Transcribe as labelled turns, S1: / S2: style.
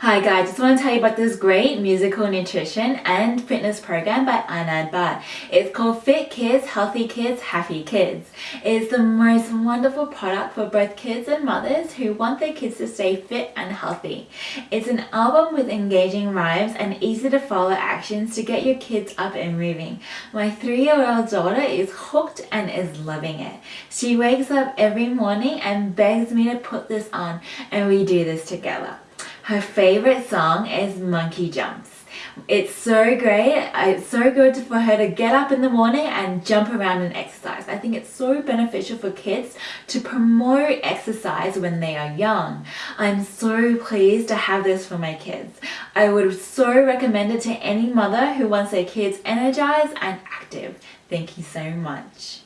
S1: Hi guys, just want to tell you about this great musical nutrition and fitness program by Anand Bhatt. It's called Fit Kids, Healthy Kids, Happy Kids. It's the most wonderful product for both kids and mothers who want their kids to stay fit and healthy. It's an album with engaging rhymes and easy to follow actions to get your kids up and moving. My three-year-old daughter is hooked and is loving it. She wakes up every morning and begs me to put this on and we do this together. Her favorite song is Monkey Jumps. It's so great. It's so good for her to get up in the morning and jump around and exercise. I think it's so beneficial for kids to promote exercise when they are young. I'm so pleased to have this for my kids. I would so recommend it to any mother who wants their kids energized and active. Thank you so much.